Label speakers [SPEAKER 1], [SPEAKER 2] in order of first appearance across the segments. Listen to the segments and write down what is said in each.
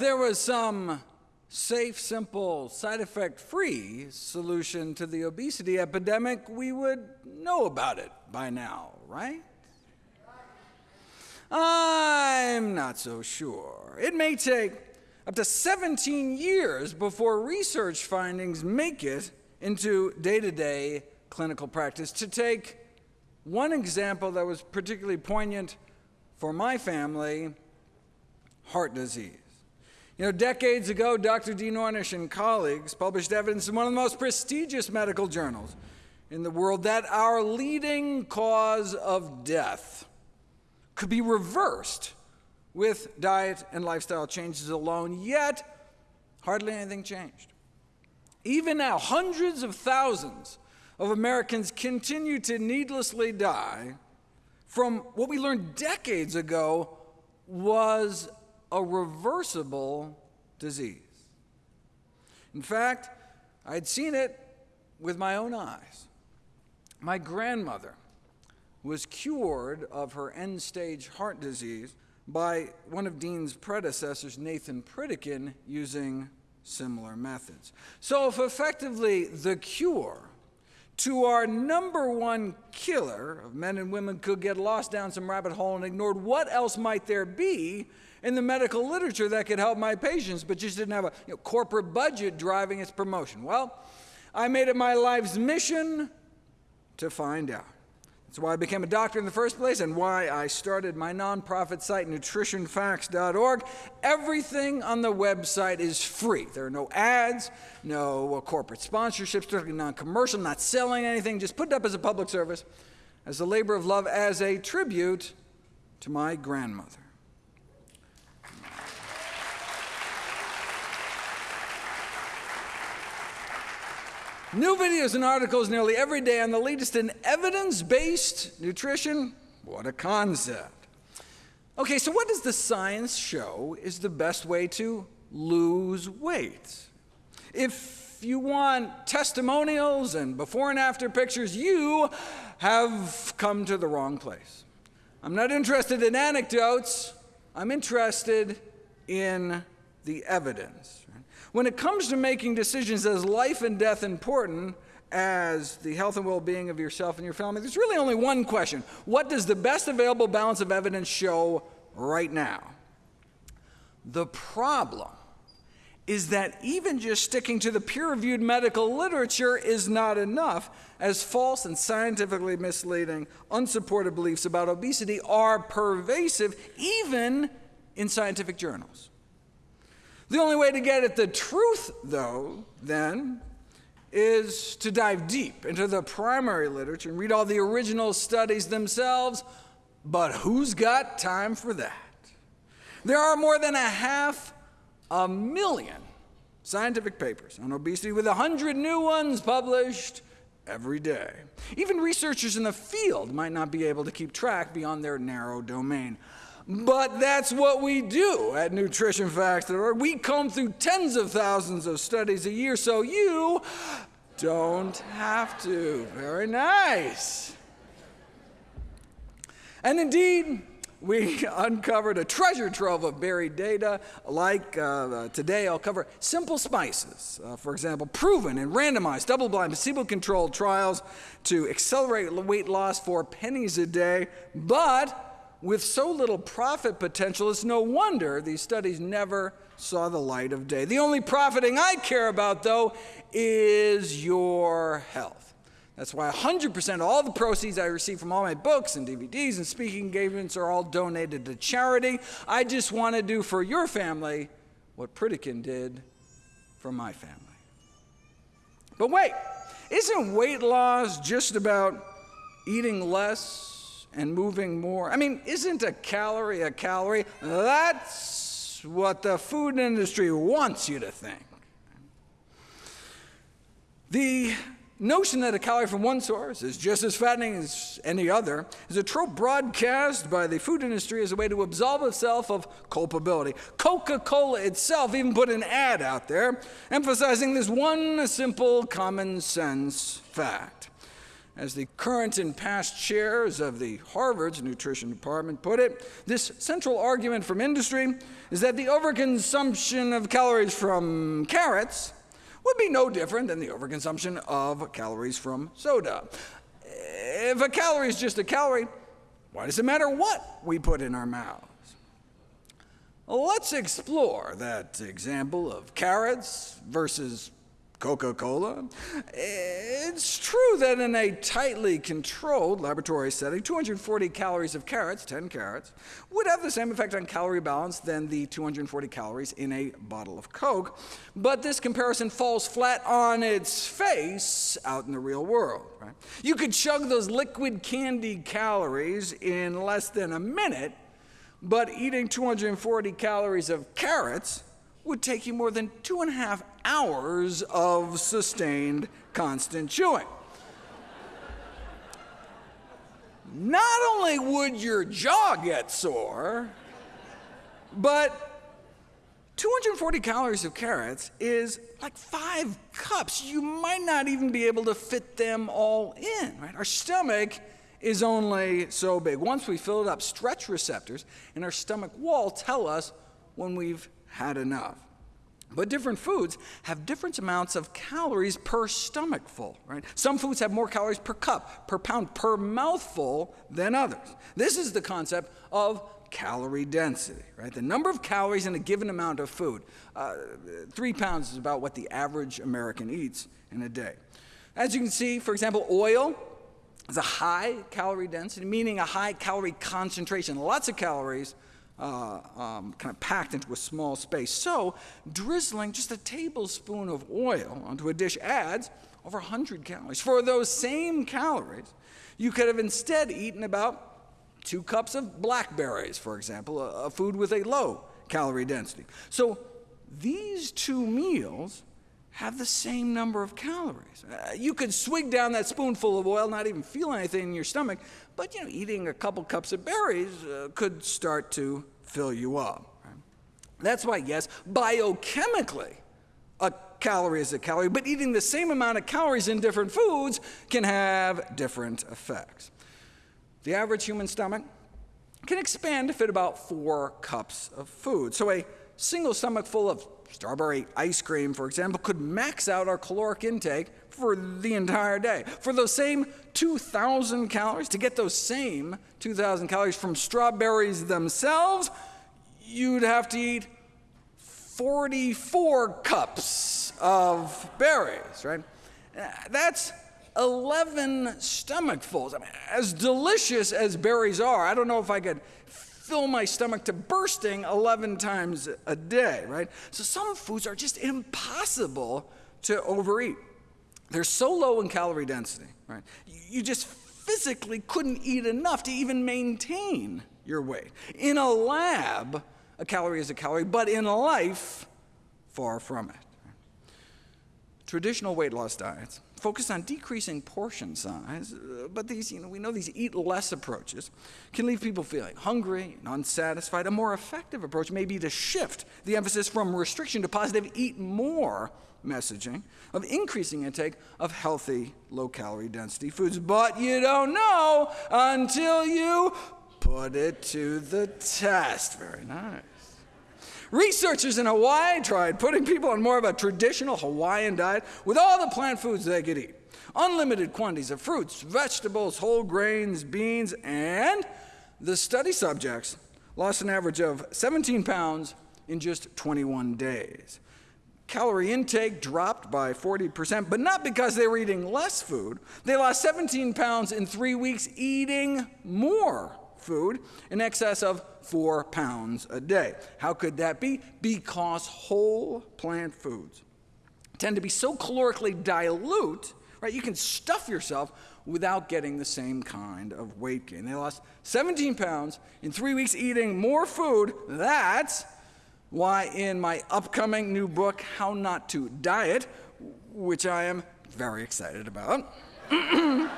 [SPEAKER 1] There was some safe, simple, side effect free solution to the obesity epidemic, we would know about it by now, right? I'm not so sure. It may take up to 17 years before research findings make it into day to day clinical practice. To take one example that was particularly poignant for my family heart disease. You know, decades ago, Dr. Dean Ornish and colleagues published evidence in one of the most prestigious medical journals in the world that our leading cause of death could be reversed with diet and lifestyle changes alone, yet hardly anything changed. Even now, hundreds of thousands of Americans continue to needlessly die from what we learned decades ago was a reversible disease. In fact, I'd seen it with my own eyes. My grandmother was cured of her end stage heart disease by one of Dean's predecessors, Nathan Pritikin, using similar methods. So, if effectively the cure to our number one killer of men and women could get lost down some rabbit hole and ignored, what else might there be in the medical literature that could help my patients, but just didn't have a you know, corporate budget driving its promotion? Well, I made it my life's mission to find out. That's why I became a doctor in the first place and why I started my nonprofit site, nutritionfacts.org. Everything on the website is free. There are no ads, no uh, corporate sponsorships, strictly non commercial, not selling anything, just put it up as a public service, as a labor of love, as a tribute to my grandmother. New videos and articles nearly every day on the latest in evidence based nutrition. What a concept. Okay, so what does the science show is the best way to lose weight? If you want testimonials and before and after pictures, you have come to the wrong place. I'm not interested in anecdotes, I'm interested in the evidence. When it comes to making decisions as life and death important as the health and well being of yourself and your family, there's really only one question What does the best available balance of evidence show right now? The problem is that even just sticking to the peer reviewed medical literature is not enough, as false and scientifically misleading, unsupported beliefs about obesity are pervasive even in scientific journals. The only way to get at the truth, though, then, is to dive deep into the primary literature and read all the original studies themselves. But who's got time for that? There are more than a half a million scientific papers on obesity, with 100 new ones published every day. Even researchers in the field might not be able to keep track beyond their narrow domain. But that's what we do at nutritionfacts.org. We comb through tens of thousands of studies a year, so you don't have to. Very nice. And indeed, we uncovered a treasure trove of buried data. Like uh, today, I'll cover simple spices, uh, for example, proven in randomized, double blind, placebo controlled trials to accelerate weight loss for pennies a day. But with so little profit potential, it's no wonder these studies never saw the light of day. The only profiting I care about, though, is your health. That's why 100% of all the proceeds I receive from all my books and DVDs and speaking engagements are all donated to charity. I just want to do for your family what Pritikin did for my family. But wait, isn't weight loss just about eating less and moving more. I mean, isn't a calorie a calorie? That's what the food industry wants you to think. The notion that a calorie from one source is just as fattening as any other is a trope broadcast by the food industry as a way to absolve itself of culpability. Coca Cola itself even put an ad out there emphasizing this one simple common sense fact As the current and past chairs of the Harvard's nutrition department put it, this central argument from industry is that the overconsumption of calories from carrots would be no different than the overconsumption of calories from soda. If a calorie is just a calorie, why does it matter what we put in our mouths? Let's explore that example of carrots versus Coca Cola. It's true that in a tightly controlled laboratory setting, 240 calories of carrots, 10 carrots, would have the same effect on calorie balance than the 240 calories in a bottle of Coke. But this comparison falls flat on its face out in the real world. Right? You could chug those liquid candy calories in less than a minute, but eating 240 calories of carrots would take you more than two and a half hours of sustained, constant chewing. Not only would your jaw get sore, but 240 calories of carrots is like five cups. You might not even be able to fit them all in, right? Our stomach is only so big. Once we fill it up, stretch receptors in our stomach wall tell us when we've had enough. But different foods have different amounts of calories per stomachful, right? Some foods have more calories per cup, per pound, per mouthful than others. This is the concept of calorie density, right? The number of calories in a given amount of food. Uh, three pounds is about what the average American eats in a day. As you can see, for example, oil is a high calorie density, meaning a high calorie concentration, lots of calories uh, um, kind of packed into a small space. So, drizzling just a tablespoon of oil onto a dish adds over 100 calories. For those same calories, you could have instead eaten about two cups of blackberries, for example, a, a food with a low calorie density. So, these two meals have the same number of calories. Uh, you could swig down that spoonful of oil, not even feel anything in your stomach, but you know, eating a couple cups of berries uh, could start to fill you up. That's why, yes, biochemically, a calorie is a calorie, but eating the same amount of calories in different foods can have different effects. The average human stomach can expand to fit about four cups of food. So a single stomach full of strawberry ice cream, for example, could max out our caloric intake for the entire day. For those same 2,000 calories, to get those same 2,000 calories from strawberries themselves, you'd have to eat 44 cups of berries, right? That's 11 stomachfuls. I mean, as delicious as berries are, I don't know if I could fill my stomach to bursting 11 times a day, right? So some foods are just impossible to overeat. They're so low in calorie density, right? You just physically couldn't eat enough to even maintain your weight. In a lab, a calorie is a calorie, but in life, far from it. Traditional weight loss diets focus on decreasing portion size, uh, but these, you know, we know these eat less approaches can leave people feeling hungry and unsatisfied. A more effective approach may be to shift the emphasis from restriction to positive eat more messaging of increasing intake of healthy, low calorie density foods. But you don't know until you put it to the test. Very nice. Researchers in Hawaii tried putting people on more of a traditional Hawaiian diet with all the plant foods they could eat. Unlimited quantities of fruits, vegetables, whole grains, beans, and the study subjects lost an average of 17 pounds in just 21 days. Calorie intake dropped by 40%, but not because they were eating less food. They lost 17 pounds in three weeks eating more food in excess of four pounds a day. How could that be? Because whole plant foods tend to be so calorically dilute, right? You can stuff yourself without getting the same kind of weight gain. They lost 17 pounds in three weeks eating more food. That's why in my upcoming new book, How Not to Diet, which I am very excited about,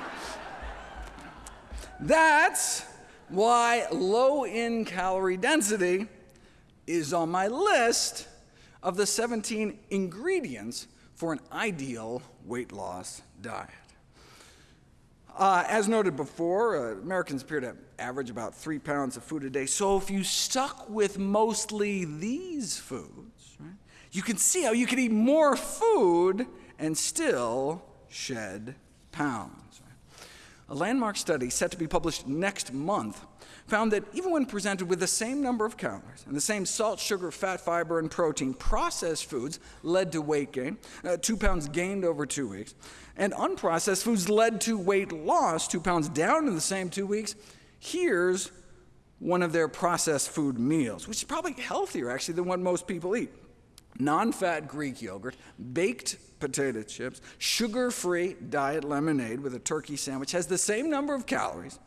[SPEAKER 1] that's why low in calorie density is on my list of the 17 ingredients for an ideal weight loss diet. Uh, as noted before, uh, Americans appear to average about three pounds of food a day. So if you stuck with mostly these foods, right, you can see how you can eat more food and still shed pounds. A landmark study set to be published next month found that even when presented with the same number of calories and the same salt, sugar, fat, fiber, and protein, processed foods led to weight gain, uh, two pounds gained over two weeks, and unprocessed foods led to weight loss, two pounds down in the same two weeks. Here's one of their processed food meals, which is probably healthier actually than what most people eat. Non fat Greek yogurt, baked potato chips, sugar free diet lemonade with a turkey sandwich has the same number of calories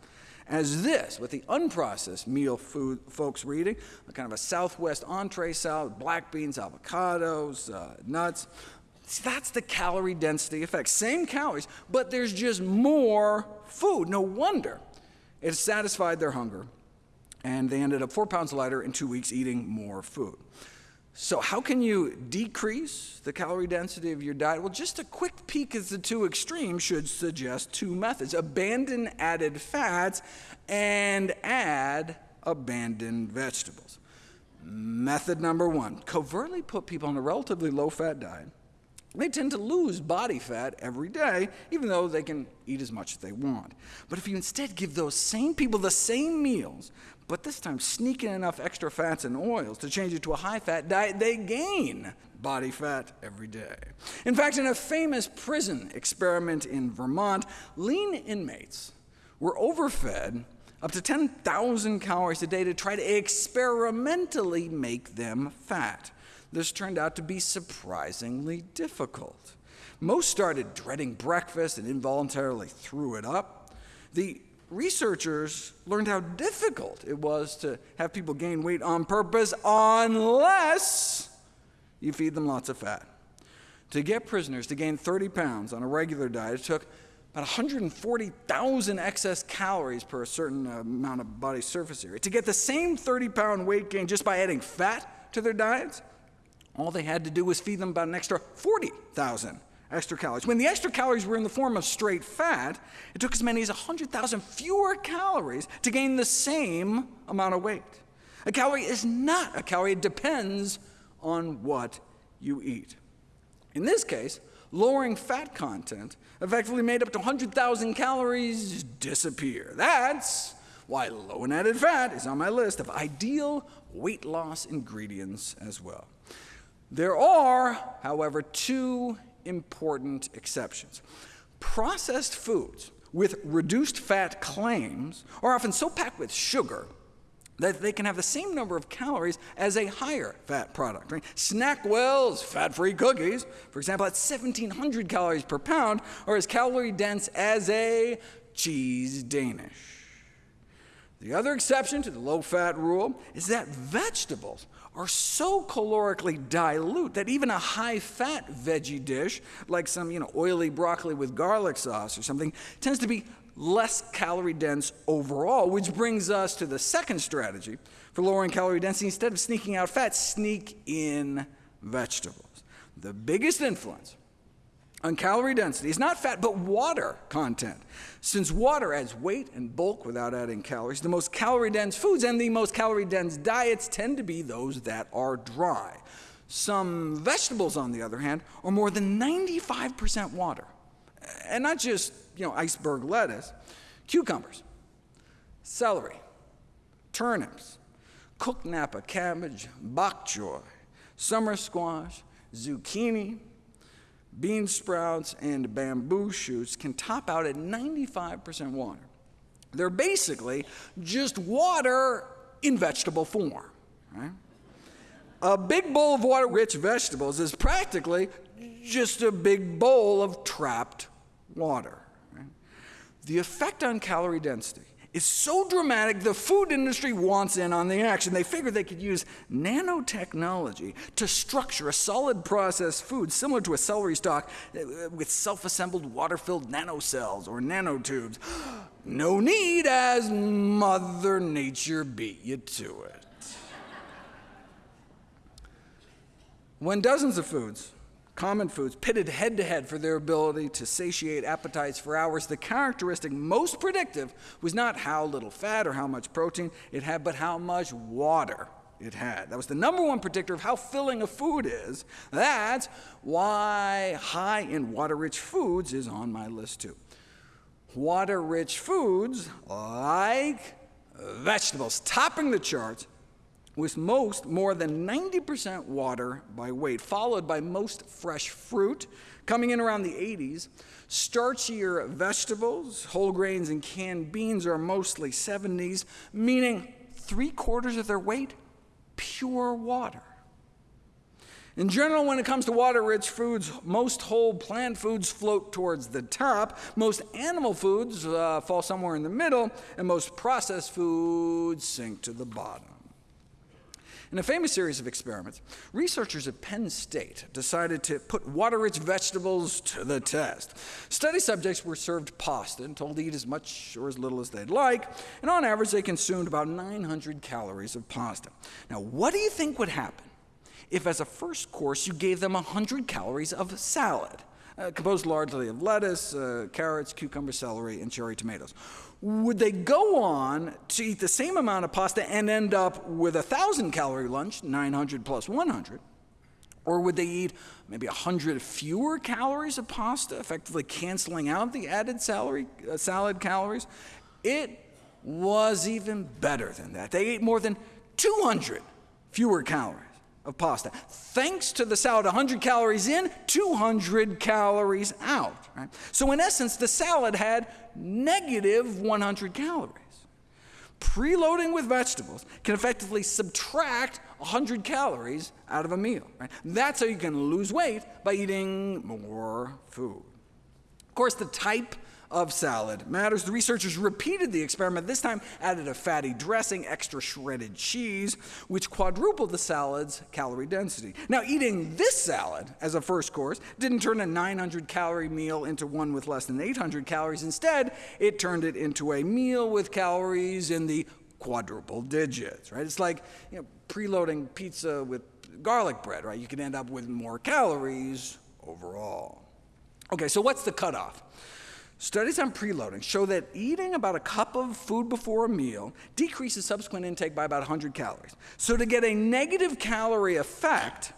[SPEAKER 1] as this, with the unprocessed meal food folks were eating, a kind of a Southwest entree salad, black beans, avocados, uh, nuts. See, that's the calorie density effect. Same calories, but there's just more food. No wonder it satisfied their hunger, and they ended up four pounds lighter in two weeks eating more food. So, how can you decrease the calorie density of your diet? Well, just a quick peek at the two extremes should suggest two methods abandon added fats and add abandoned vegetables. Method number one covertly put people on a relatively low fat diet. They tend to lose body fat every day, even though they can eat as much as they want. But if you instead give those same people the same meals, but this time sneak in enough extra fats and oils to change it to a high fat diet, they gain body fat every day. In fact, in a famous prison experiment in Vermont, lean inmates were overfed up to 10,000 calories a day to try to experimentally make them fat. This turned out to be surprisingly difficult. Most started dreading breakfast and involuntarily threw it up. The researchers learned how difficult it was to have people gain weight on purpose unless you feed them lots of fat. To get prisoners to gain 30 pounds on a regular diet, it took about 140,000 excess calories per a certain uh, amount of body surface area. To get the same 30 pound weight gain just by adding fat to their diets, all they had to do was feed them about an extra 40,000 extra calories. When the extra calories were in the form of straight fat, it took as many as 100,000 fewer calories to gain the same amount of weight. A calorie is not a calorie, it depends on what you eat. In this case, lowering fat content effectively made up to 100,000 calories disappear. That's why low in added fat is on my list of ideal weight loss ingredients as well. There are, however, two important exceptions. Processed foods with reduced fat claims are often so packed with sugar that they can have the same number of calories as a higher fat product. Right? Snackwell's fat-free cookies, for example, at 1,700 calories per pound, are as calorie dense as a cheese Danish. The other exception to the low-fat rule is that vegetables are so calorically dilute that even a high-fat veggie dish, like some you know, oily broccoli with garlic sauce or something, tends to be less calorie dense overall, which brings us to the second strategy for lowering calorie density. Instead of sneaking out fat, sneak in vegetables. The biggest influence on calorie density is not fat, but water content. Since water adds weight and bulk without adding calories, the most calorie dense foods and the most calorie dense diets tend to be those that are dry. Some vegetables, on the other hand, are more than 95% water. And not just you know, iceberg lettuce, cucumbers, celery, turnips, cooked Napa cabbage, bok choy, summer squash, zucchini, bean sprouts, and bamboo shoots can top out at 95% water. They're basically just water in vegetable form. Right? A big bowl of water rich vegetables is practically just a big bowl of trapped water. Right? The effect on calorie density is so dramatic, the food industry wants in on the action. They figure they could use nanotechnology to structure a solid processed food similar to a celery stalk uh, with self-assembled water-filled nanocells or nanotubes. No need as Mother Nature beat you to it. when dozens of foods common foods, pitted head to head for their ability to satiate appetites for hours, the characteristic most predictive was not how little fat or how much protein it had, but how much water it had. That was the number one predictor of how filling a food is. That's why high in water rich foods is on my list too. Water rich foods like vegetables topping the charts with most more than 90% water by weight, followed by most fresh fruit, coming in around the 80s. Starchier vegetables, whole grains, and canned beans are mostly 70s, meaning three quarters of their weight, pure water. In general, when it comes to water rich foods, most whole plant foods float towards the top, most animal foods uh, fall somewhere in the middle, and most processed foods sink to the bottom. In a famous series of experiments, researchers at Penn State decided to put water rich vegetables to the test. Study subjects were served pasta and told to eat as much or as little as they'd like, and on average, they consumed about 900 calories of pasta. Now, what do you think would happen if, as a first course, you gave them 100 calories of salad? Uh, composed largely of lettuce, uh, carrots, cucumber, celery, and cherry tomatoes would they go on to eat the same amount of pasta and end up with a 1,000 calorie lunch, 900 plus 100? Or would they eat maybe 100 fewer calories of pasta, effectively canceling out the added salary, uh, salad calories? It was even better than that. They ate more than 200 fewer calories of pasta. Thanks to the salad, 100 calories in, 200 calories out. Right? So, in essence, the salad had negative 100 calories. Preloading with vegetables can effectively subtract 100 calories out of a meal. Right? That's how you can lose weight by eating more food. Of course, the type of salad matters. The researchers repeated the experiment, this time added a fatty dressing, extra shredded cheese, which quadrupled the salad's calorie density. Now, eating this salad as a first course didn't turn a 900 calorie meal into one with less than 800 calories. Instead, it turned it into a meal with calories in the quadruple digits, right? It's like you know, preloading pizza with garlic bread, right? You can end up with more calories overall. Okay, so what's the cutoff? Studies on preloading show that eating about a cup of food before a meal decreases subsequent intake by about 100 calories. So, to get a negative calorie effect,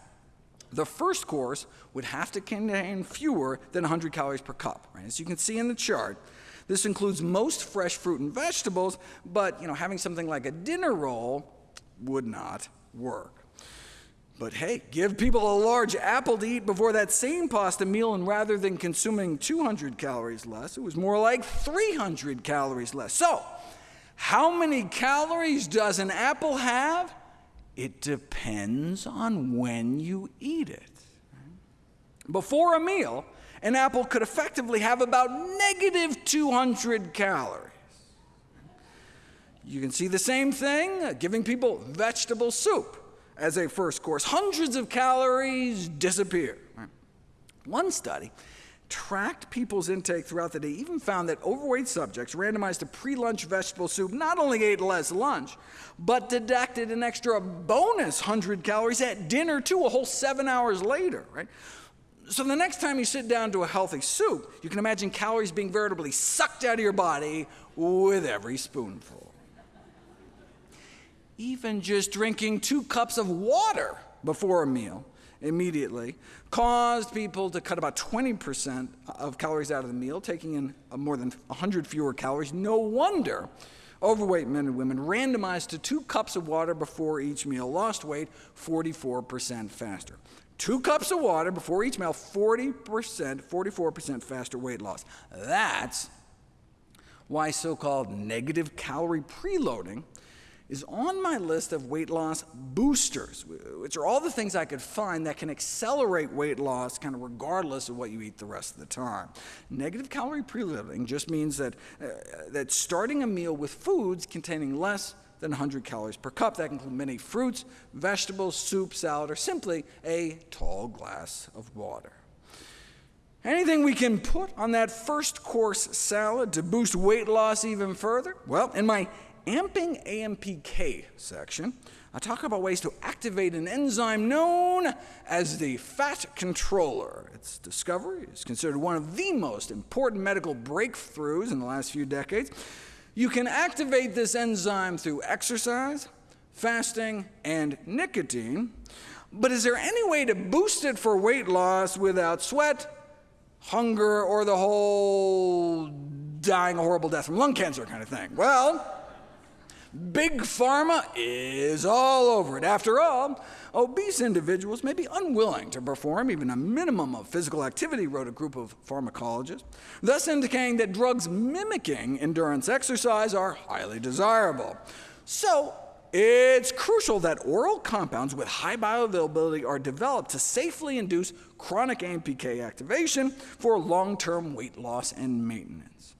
[SPEAKER 1] the first course would have to contain fewer than 100 calories per cup. Right? As you can see in the chart, this includes most fresh fruit and vegetables, but you know, having something like a dinner roll would not work. But hey, give people a large apple to eat before that same pasta meal, and rather than consuming 200 calories less, it was more like 300 calories less. So, how many calories does an apple have? It depends on when you eat it. Before a meal, an apple could effectively have about negative 200 calories. You can see the same thing uh, giving people vegetable soup as a first course. Hundreds of calories disappear. One study tracked people's intake throughout the day, even found that overweight subjects randomized to pre lunch vegetable soup not only ate less lunch, but deducted an extra bonus 100 calories at dinner, too, a whole seven hours later, right? So the next time you sit down to a healthy soup, you can imagine calories being veritably sucked out of your body with every spoonful even just drinking two cups of water before a meal immediately caused people to cut about 20% of calories out of the meal, taking in uh, more than 100 fewer calories. No wonder overweight men and women randomized to two cups of water before each meal lost weight 44% faster. Two cups of water before each meal, 40%, 44% faster weight loss. That's why so called negative calorie preloading is on my list of weight loss boosters, which are all the things I could find that can accelerate weight loss kind of regardless of what you eat the rest of the time. Negative calorie preloading just means that, uh, that starting a meal with foods containing less than 100 calories per cup. That can include many fruits, vegetables, soup, salad, or simply a tall glass of water. Anything we can put on that first course salad to boost weight loss even further? Well, in my Amping AMPK section, I talk about ways to activate an enzyme known as the fat controller. Its discovery is considered one of the most important medical breakthroughs in the last few decades. You can activate this enzyme through exercise, fasting, and nicotine, but is there any way to boost it for weight loss without sweat, hunger, or the whole dying a horrible death from lung cancer kind of thing? Well, Big Pharma is all over it. After all, obese individuals may be unwilling to perform even a minimum of physical activity, wrote a group of pharmacologists, thus indicating that drugs mimicking endurance exercise are highly desirable. So it's crucial that oral compounds with high bioavailability are developed to safely induce chronic AMPK activation for long-term weight loss and maintenance.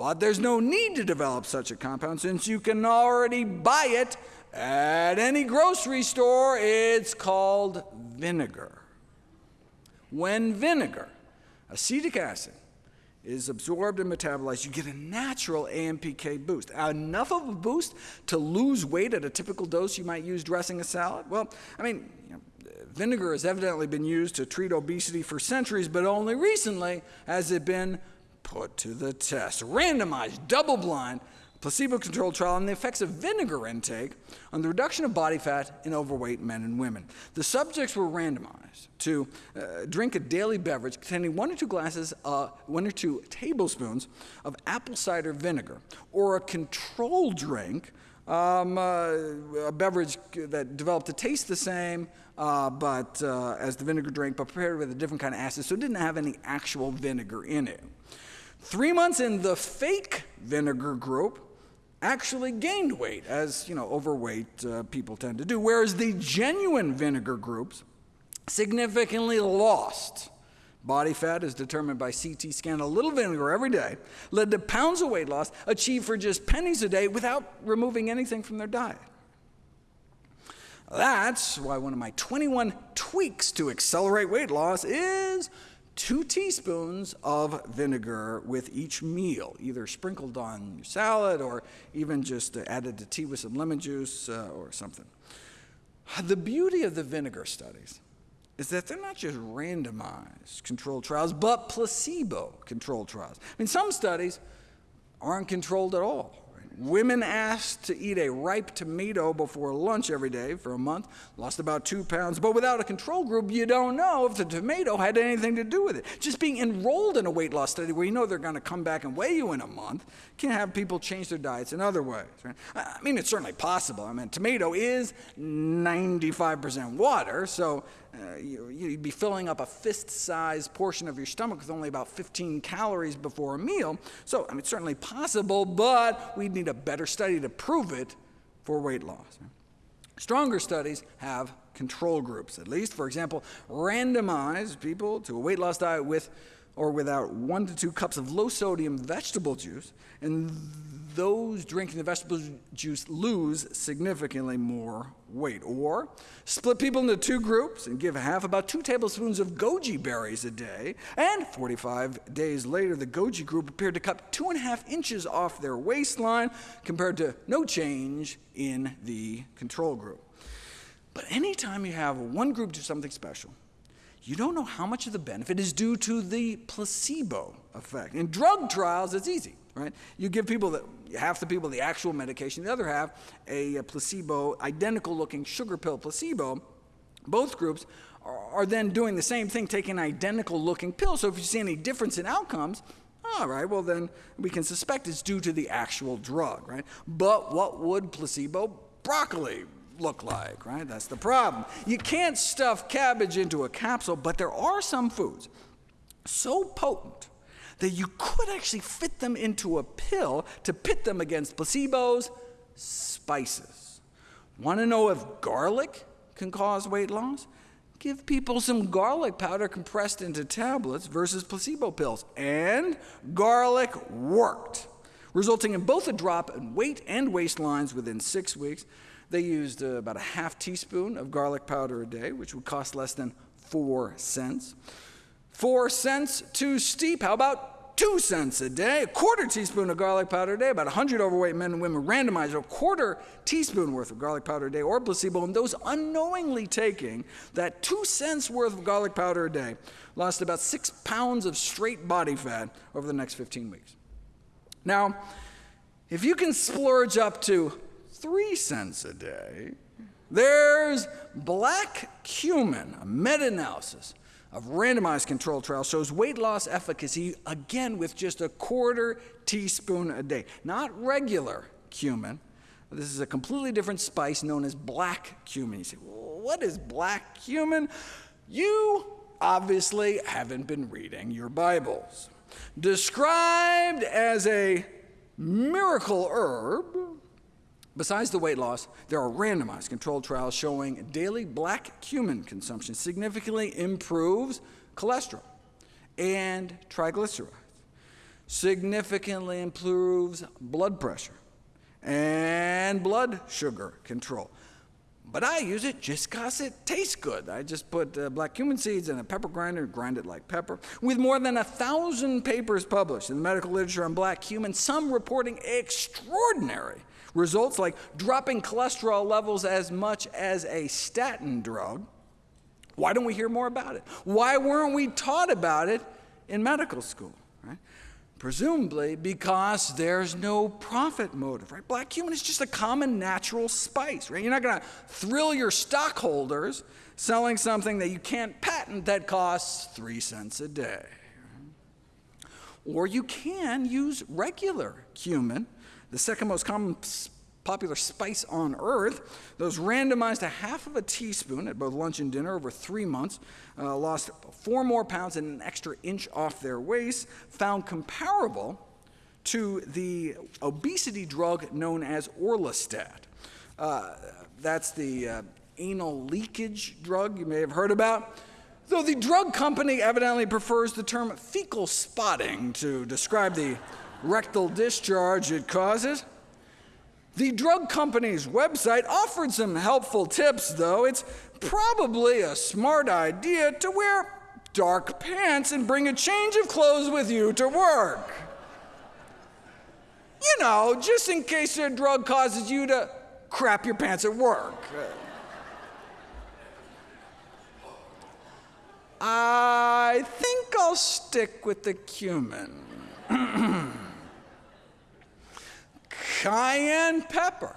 [SPEAKER 1] But there's no need to develop such a compound since you can already buy it at any grocery store. It's called vinegar. When vinegar, acetic acid, is absorbed and metabolized, you get a natural AMPK boost. Enough of a boost to lose weight at a typical dose you might use dressing a salad? Well, I mean, you know, vinegar has evidently been used to treat obesity for centuries, but only recently has it been put to the test. Randomized, double-blind, placebo-controlled trial on the effects of vinegar intake on the reduction of body fat in overweight men and women. The subjects were randomized to uh, drink a daily beverage containing one or two glasses, uh, one or two tablespoons of apple cider vinegar, or a control drink, um, uh, a beverage that developed to taste the same, uh, but uh, as the vinegar drink, but prepared with a different kind of acid, so it didn't have any actual vinegar in it. Three months in, the fake vinegar group actually gained weight, as you know, overweight uh, people tend to do, whereas the genuine vinegar groups significantly lost. Body fat is determined by CT scan. A little vinegar every day led to pounds of weight loss achieved for just pennies a day without removing anything from their diet. That's why one of my 21 tweaks to accelerate weight loss is two teaspoons of vinegar with each meal, either sprinkled on your salad or even just added to tea with some lemon juice uh, or something. The beauty of the vinegar studies is that they're not just randomized controlled trials, but placebo-controlled trials. I mean, some studies aren't controlled at all. Women asked to eat a ripe tomato before lunch every day for a month, lost about two pounds, but without a control group, you don't know if the tomato had anything to do with it. Just being enrolled in a weight loss study where you know they're going to come back and weigh you in a month can have people change their diets in other ways. Right? I mean, it's certainly possible. I mean, tomato is 95% water, so uh, you'd be filling up a fist-sized portion of your stomach with only about 15 calories before a meal. So, I mean, it's certainly possible, but we'd need a better study to prove it for weight loss. Stronger studies have control groups, at least. For example, randomize people to a weight loss diet with or without one to two cups of low-sodium vegetable juice, and those drinking the vegetable juice lose significantly more weight. Or split people into two groups and give half about two tablespoons of goji berries a day, and 45 days later the goji group appeared to cut two and a half inches off their waistline compared to no change in the control group. But anytime you have one group do something special, you don't know how much of the benefit is due to the placebo effect. In drug trials, it's easy. Right? You give people the, half the people the actual medication, the other half a, placebo, identical looking sugar pill placebo. Both groups are, are then doing the same thing, taking identical looking pills. So if you see any difference in outcomes, all right, well then we can suspect it's due to the actual drug, right? But what would placebo broccoli look like, right? That's the problem. You can't stuff cabbage into a capsule, but there are some foods so potent that you could actually fit them into a pill to pit them against placebos, spices. Want to know if garlic can cause weight loss? Give people some garlic powder compressed into tablets versus placebo pills. And garlic worked, resulting in both a drop in weight and waistlines within six weeks. They used uh, about a half teaspoon of garlic powder a day, which would cost less than four cents. Four cents too steep. How about two cents a day, a quarter teaspoon of garlic powder a day, about 100 overweight men and women randomized a quarter teaspoon worth of garlic powder a day or placebo, and those unknowingly taking that two cents worth of garlic powder a day lost about six pounds of straight body fat over the next 15 weeks. Now, if you can splurge up to three cents a day, there's black cumin, a meta analysis of randomized controlled trial shows weight loss efficacy, again, with just a quarter teaspoon a day. Not regular cumin. This is a completely different spice known as black cumin. You say, what is black cumin? You obviously haven't been reading your Bibles. Described as a miracle herb, Besides the weight loss, there are randomized controlled trials showing daily black cumin consumption significantly improves cholesterol and triglycerides, significantly improves blood pressure and blood sugar control. But I use it just because it tastes good. I just put uh, black cumin seeds in a pepper grinder grind it like pepper. With more than a thousand papers published in the medical literature on black cumin, some reporting extraordinary Results like dropping cholesterol levels as much as a statin drug. Why don't we hear more about it? Why weren't we taught about it in medical school? Right? Presumably because there's no profit motive, right? Black cumin is just a common natural spice, right? You're not going to thrill your stockholders selling something that you can't patent that costs three cents a day. Or you can use regular cumin the second most common popular spice on earth. Those randomized a half of a teaspoon at both lunch and dinner over three months, uh, lost four more pounds and an extra inch off their waist, found comparable to the obesity drug known as Orlistat. Uh, that's the uh, anal leakage drug you may have heard about. Though the drug company evidently prefers the term fecal spotting to describe the rectal discharge it causes. The drug company's website offered some helpful tips, though. It's probably a smart idea to wear dark pants and bring a change of clothes with you to work. You know, just in case a drug causes you to crap your pants at work. I think I'll stick with the cumin. cayenne pepper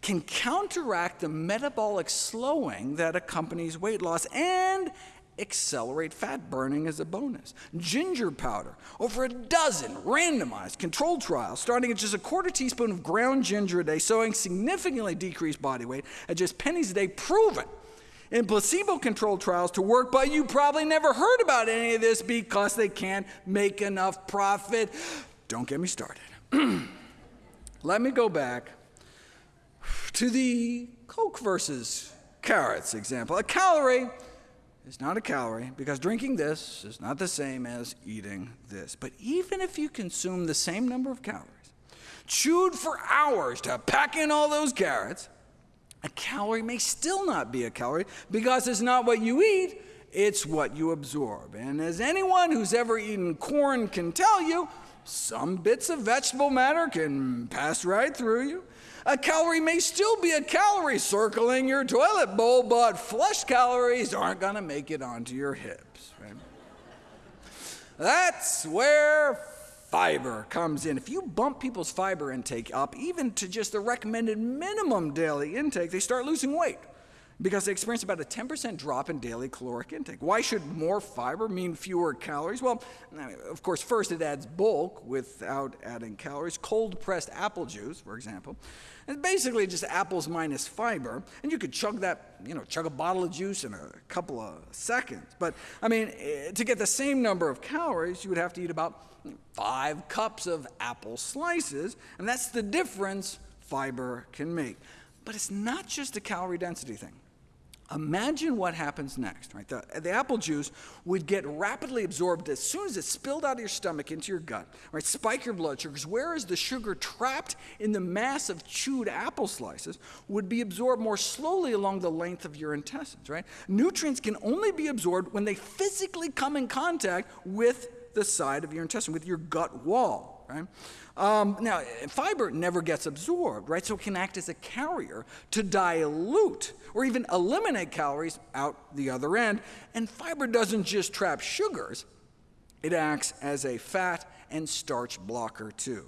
[SPEAKER 1] can counteract the metabolic slowing that accompanies weight loss and accelerate fat burning as a bonus. Ginger powder, over a dozen randomized controlled trials starting at just a quarter teaspoon of ground ginger a day, showing significantly decreased body weight at just pennies a day, proven in placebo-controlled trials to work, but you probably never heard about any of this because they can't make enough profit. Don't get me started. Let me go back to the Coke versus carrots example. A calorie is not a calorie because drinking this is not the same as eating this. But even if you consume the same number of calories, chewed for hours to pack in all those carrots, a calorie may still not be a calorie because it's not what you eat, it's what you absorb. And as anyone who's ever eaten corn can tell you, some bits of vegetable matter can pass right through you. A calorie may still be a calorie circling your toilet bowl, but flush calories aren't going to make it onto your hips. That's where fiber comes in. If you bump people's fiber intake up, even to just the recommended minimum daily intake, they start losing weight because they experience about a 10% drop in daily caloric intake. Why should more fiber mean fewer calories? Well, of course, first it adds bulk without adding calories. Cold pressed apple juice, for example, is basically just apples minus fiber, and you could chug that, you know, chug a bottle of juice in a couple of seconds. But I mean, eh, to get the same number of calories, you would have to eat about five cups of apple slices, and that's the difference fiber can make. But it's not just a calorie density thing. Imagine what happens next, right? The, the, apple juice would get rapidly absorbed as soon as it spilled out of your stomach into your gut, right? Spike your blood sugars, whereas the sugar trapped in the mass of chewed apple slices would be absorbed more slowly along the length of your intestines, right? Nutrients can only be absorbed when they physically come in contact with the side of your intestine, with your gut wall, right? Um, now, fiber never gets absorbed, right? So it can act as a carrier to dilute or even eliminate calories out the other end. And fiber doesn't just trap sugars, it acts as a fat and starch blocker too.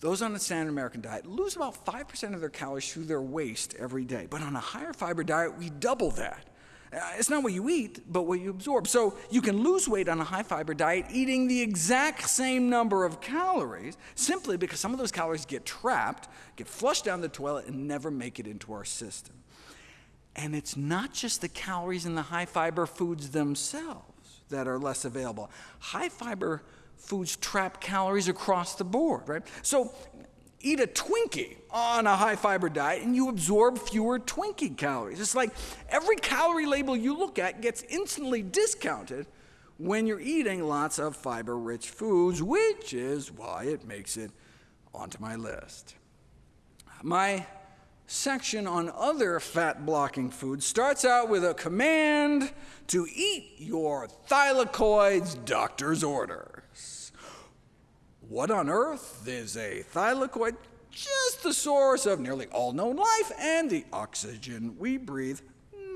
[SPEAKER 1] Those on a standard American diet lose about 5% of their calories through their waste every day. But on a higher fiber diet, we double that. Uh, it's not what you eat, but what you absorb. So you can lose weight on a high fiber diet eating the exact same number of calories simply because some of those calories get trapped, get flushed down the toilet, and never make it into our system. And it's not just the calories in the high fiber foods themselves that are less available. High fiber foods trap calories across the board, right? So eat a Twinkie on a high fiber diet and you absorb fewer Twinkie calories. It's like every calorie label you look at gets instantly discounted when you're eating lots of fiber rich foods, which is why it makes it onto my list. My section on other fat blocking foods starts out with a command to eat your thylakoids doctor's orders. What on earth is a thylakoid? Just the source of nearly all known life and the oxygen we breathe.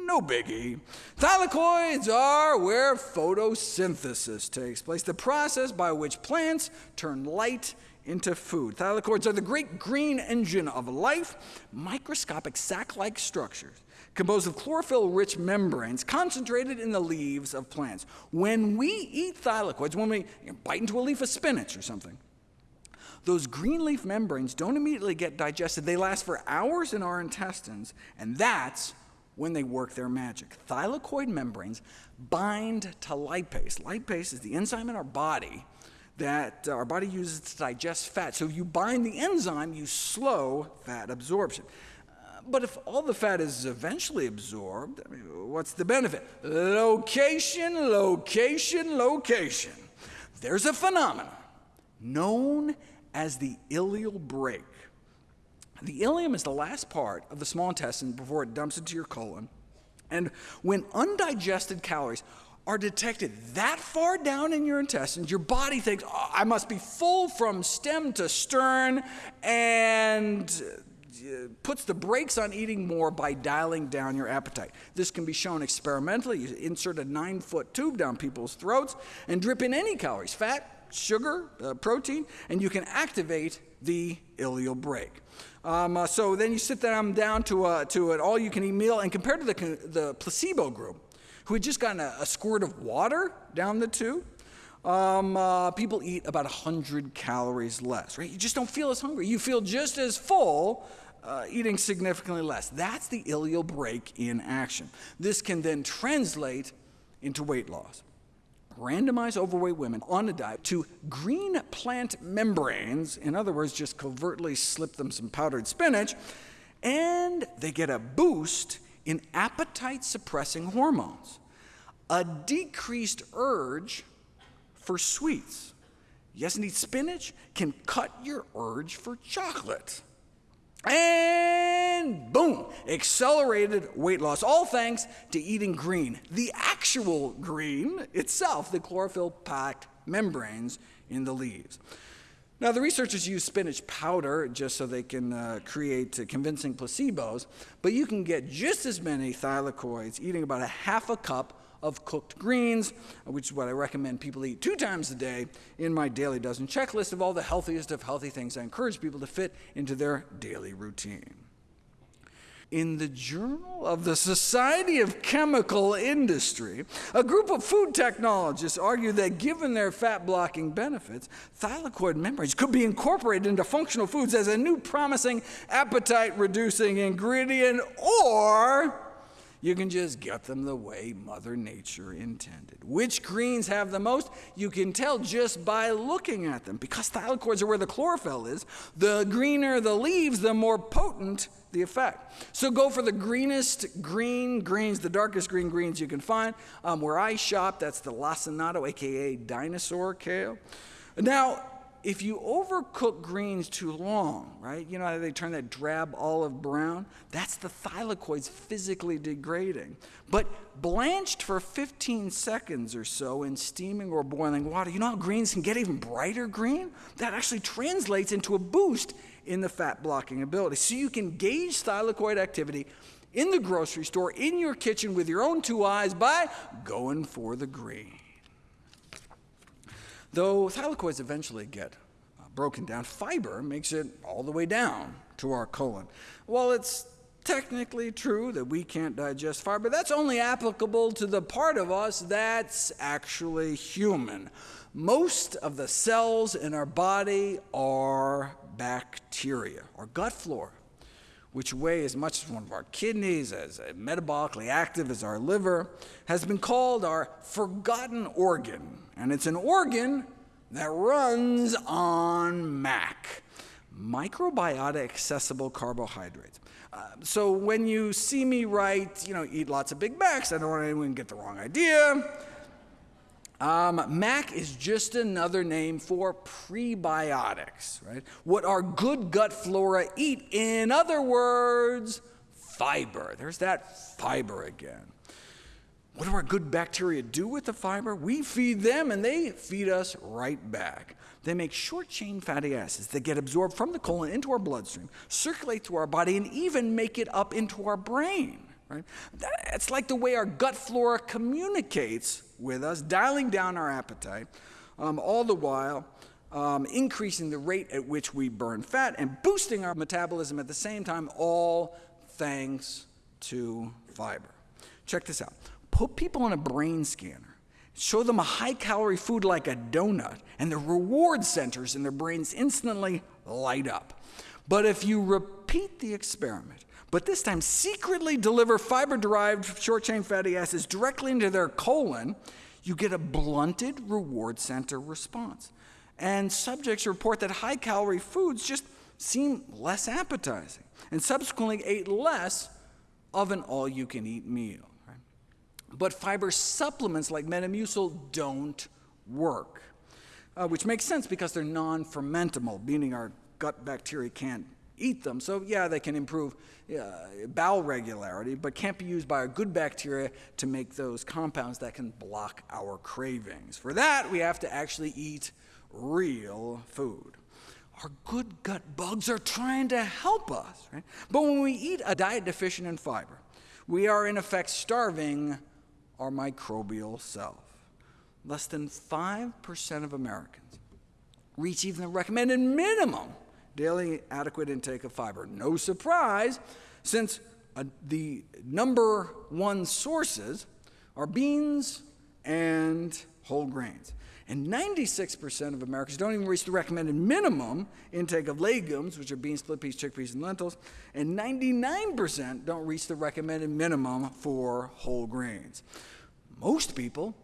[SPEAKER 1] No biggie. Thylakoids are where photosynthesis takes place, the process by which plants turn light into food. Thylakoids are the great green engine of life, microscopic sac-like structures composed of chlorophyll-rich membranes concentrated in the leaves of plants. When we eat thylakoids, when we bite into a leaf of spinach or something, those green leaf membranes don't immediately get digested. They last for hours in our intestines, and that's when they work their magic. Thylakoid membranes bind to lipase. Lipase is the enzyme in our body that uh, our body uses to digest fat. So if you bind the enzyme, you slow fat absorption. But if all the fat is eventually absorbed, I mean, what's the benefit? Location, location, location. There's a phenomenon known as the ileal brake. The ileum is the last part of the small intestine before it dumps into your colon. And when undigested calories are detected that far down in your intestines, your body thinks, oh, I must be full from stem to stern, and puts the brakes on eating more by dialing down your appetite. This can be shown experimentally. You insert a nine foot tube down people's throats and drip in any calories, fat, sugar, uh, protein, and you can activate the ileal brake. Um, uh, so then you sit them down to, a, to an all you can eat meal, and compared to the, the placebo group, who had just gotten a, a squirt of water down the tube, um, uh, people eat about 100 calories less, right? You just don't feel as hungry. You feel just as full, uh, eating significantly less. That's the ileal brake in action. This can then translate into weight loss. Randomize overweight women on a diet to green plant membranes, in other words, just covertly slip them some powdered spinach, and they get a boost in appetite suppressing hormones, a decreased urge for sweets. Yes, indeed, spinach can cut your urge for chocolate. And boom, accelerated weight loss, all thanks to eating green. The actual green itself, the chlorophyll packed membranes in the leaves. Now, the researchers use spinach powder just so they can uh, create uh, convincing placebos, but you can get just as many thylakoids eating about a half a cup of cooked greens, which is what I recommend people eat two times a day in my daily dozen checklist of all the healthiest of healthy things. I encourage people to fit into their daily routine. In the Journal of the Society of Chemical Industry, a group of food technologists argue that given their fat blocking benefits, thylakoid membranes could be incorporated into functional foods as a new promising appetite reducing ingredient, or you can just get them the way Mother Nature intended. Which greens have the most? You can tell just by looking at them. Because thylakoids are where the chlorophyll is, the greener the leaves, the more potent the effect. So go for the greenest green greens, the darkest green greens you can find. Um, where I shop, that's the lacinato, aka dinosaur kale. Now, if you overcook greens too long, right? You know how they turn that drab olive brown? That's the thylakoids physically degrading. But blanched for 15 seconds or so in steaming or boiling water, you know how greens can get even brighter green? That actually translates into a boost in the fat blocking ability. So you can gauge thylakoid activity in the grocery store, in your kitchen with your own two eyes by going for the green. Though thylakoids eventually get uh, broken down, fiber makes it all the way down to our colon. While it's technically true that we can't digest fiber, that's only applicable to the part of us that's actually human. Most of the cells in our body are bacteria, our gut flora which weigh as much as one of our kidneys, as metabolically active as our liver, has been called our forgotten organ. And it's an organ that runs on MAC, microbiota accessible carbohydrates. Uh, so when you see me write, you know, eat lots of Big Macs, I don't want anyone to get the wrong idea. Um, MAC is just another name for prebiotics, right? What our good gut flora eat. In other words, fiber. There's that fiber again. What do our good bacteria do with the fiber? We feed them and they feed us right back. They make short chain fatty acids that get absorbed from the colon into our bloodstream, circulate through our body, and even make it up into our brain. Right? It's like the way our gut flora communicates with us, dialing down our appetite, um, all the while um, increasing the rate at which we burn fat and boosting our metabolism at the same time, all thanks to fiber. Check this out. Put people on a brain scanner, show them a high calorie food like a donut, and the reward centers in their brains instantly light up. But if you repeat the experiment, but this time secretly deliver fiber-derived short-chain fatty acids directly into their colon, you get a blunted reward center response. And subjects report that high-calorie foods just seem less appetizing, and subsequently ate less of an all-you-can-eat meal. But fiber supplements like Metamucil don't work, uh, which makes sense because they're non-fermentable, meaning our gut bacteria can't eat them. So yeah, they can improve uh, bowel regularity, but can't be used by our good bacteria to make those compounds that can block our cravings. For that, we have to actually eat real food. Our good gut bugs are trying to help us, right? But when we eat a diet deficient in fiber, we are in effect starving our microbial self. Less than 5% of Americans reach even the recommended minimum daily adequate intake of fiber. No surprise, since uh, the number one sources are beans and whole grains. And 96% of Americans don't even reach the recommended minimum intake of legumes, which are beans, split peas, chickpeas, and lentils. And 99% don't reach the recommended minimum for whole grains. Most people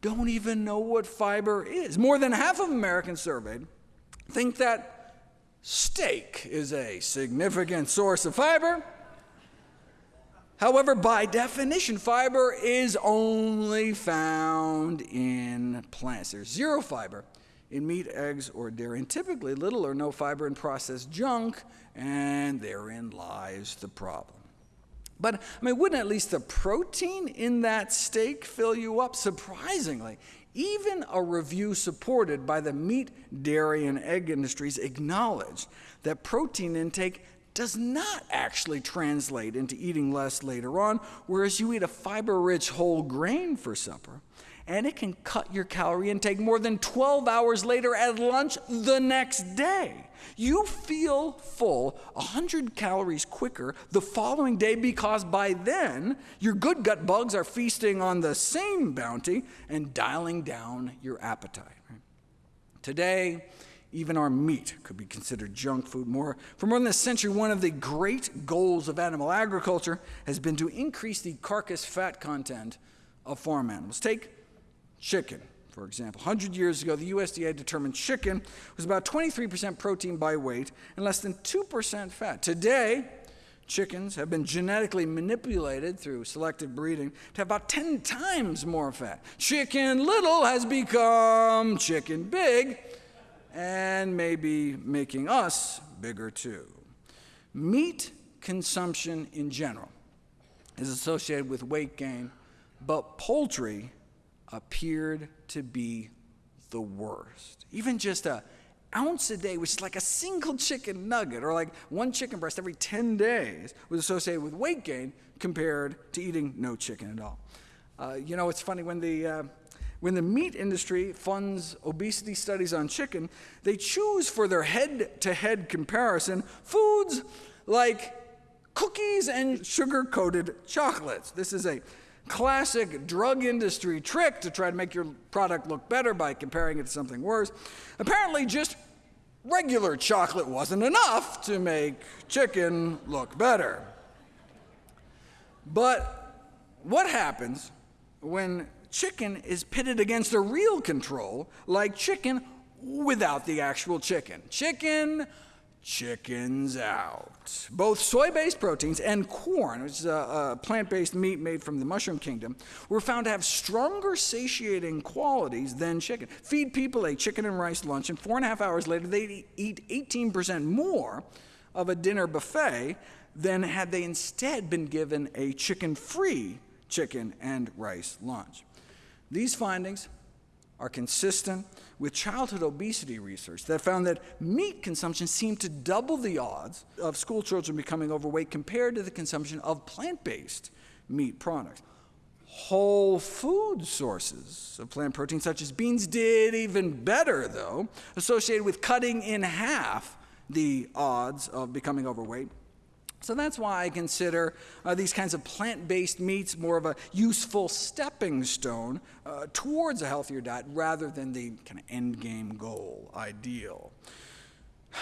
[SPEAKER 1] don't even know what fiber is. More than half of Americans surveyed think that Steak is a significant source of fiber. However, by definition, fiber is only found in plants. There's zero fiber in meat, eggs, or dairy, and typically little or no fiber in processed junk, and therein lies the problem. But, I mean, wouldn't at least the protein in that steak fill you up? Surprisingly, even a review supported by the meat, dairy, and egg industries acknowledged that protein intake does not actually translate into eating less later on, whereas you eat a fiber-rich whole grain for supper, and it can cut your calorie intake more than 12 hours later at lunch the next day. You feel full 100 calories quicker the following day because by then your good gut bugs are feasting on the same bounty and dialing down your appetite. Today, even our meat could be considered junk food. More, for more than a century, one of the great goals of animal agriculture has been to increase the carcass fat content of farm animals. Take chicken for example. 100 years ago, the USDA determined chicken was about 23% protein by weight and less than 2% fat. Today, chickens have been genetically manipulated through selective breeding to have about 10 times more fat. Chicken little has become chicken big, and maybe making us bigger too. Meat consumption in general is associated with weight gain, but poultry appeared to be the worst. Even just a ounce a day, which is like a single chicken nugget, or like one chicken breast every 10 days, was associated with weight gain compared to eating no chicken at all. Uh, you know, it's funny when the uh, when the meat industry funds obesity studies on chicken, they choose for their head to head comparison foods like cookies and sugar coated chocolates. This is a classic drug industry trick to try to make your product look better by comparing it to something worse. Apparently, just regular chocolate wasn't enough to make chicken look better. But what happens when chicken is pitted against a real control like chicken without the actual chicken? Chicken chickens out. Both soy based proteins and Quorn, which is a, a plant based meat made from the mushroom kingdom, were found to have stronger satiating qualities than chicken. Feed people a chicken and rice lunch, and four and a half hours later, they'd eat 18% more of a dinner buffet than had they instead been given a chicken free chicken and rice lunch. These findings are consistent with childhood obesity research that found that meat consumption seemed to double the odds of school children becoming overweight compared to the consumption of plant based meat products. Whole food sources of plant protein, such as beans, did even better, though, associated with cutting in half the odds of becoming overweight so that's why I consider uh, these kinds of plant based meats more of a useful stepping stone uh, towards a healthier diet rather than the kind of end game goal ideal.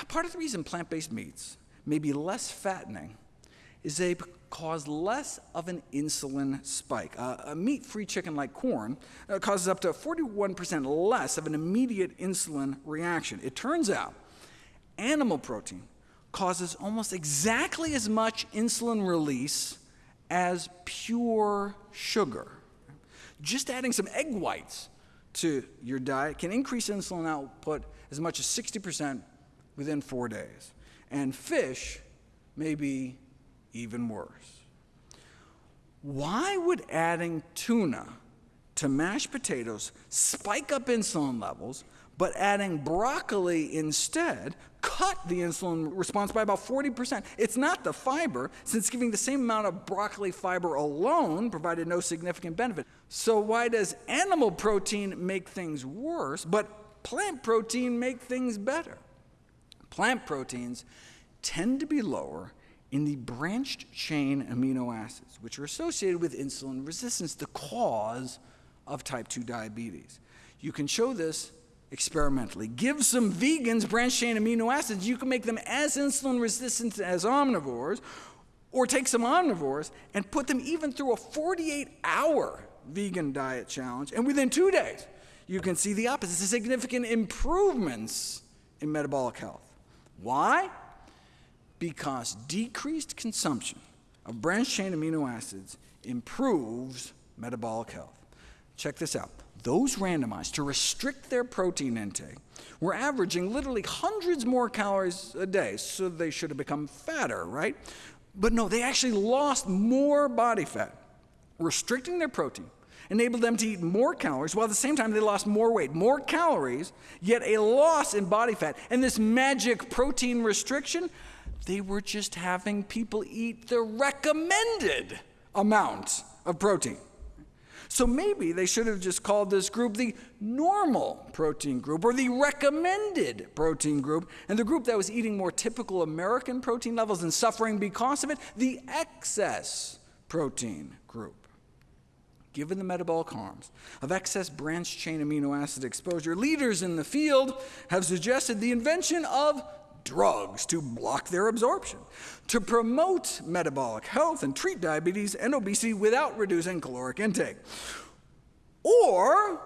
[SPEAKER 1] Part of the reason plant based meats may be less fattening is they cause less of an insulin spike. Uh, a meat free chicken like Quorn uh, causes up to 41% less of an immediate insulin reaction. It turns out animal protein causes almost exactly as much insulin release as pure sugar. Just adding some egg whites to your diet can increase insulin output as much as 60% within four days. And fish may be even worse. Why would adding tuna to mashed potatoes spike up insulin levels, but adding broccoli instead cut the insulin response by about 40%. It's not the fiber, since giving the same amount of broccoli fiber alone provided no significant benefit. So why does animal protein make things worse, but plant protein make things better? Plant proteins tend to be lower in the branched chain amino acids, which are associated with insulin resistance, the cause of type 2 diabetes. You can show this experimentally. Give some vegans branched chain amino acids, you can make them as insulin resistant as omnivores, or take some omnivores and put them even through a 48 hour vegan diet challenge, and within two days, you can see the opposite significant improvements in metabolic health. Why? Because decreased consumption of branched chain amino acids improves metabolic health. Check this out those randomized to restrict their protein intake were averaging literally hundreds more calories a day, so they should have become fatter, right? But no, they actually lost more body fat. Restricting their protein enabled them to eat more calories, while at the same time they lost more weight, more calories, yet a loss in body fat. And this magic protein restriction, they were just having people eat the recommended amount of protein. So maybe they should have just called this group the normal protein group or the recommended protein group, and the group that was eating more typical American protein levels and suffering because of it, the excess protein group. Given the metabolic harms of excess branched chain amino acid exposure, leaders in the field have suggested the invention of drugs to block their absorption, to promote metabolic health and treat diabetes and obesity without reducing caloric intake. Or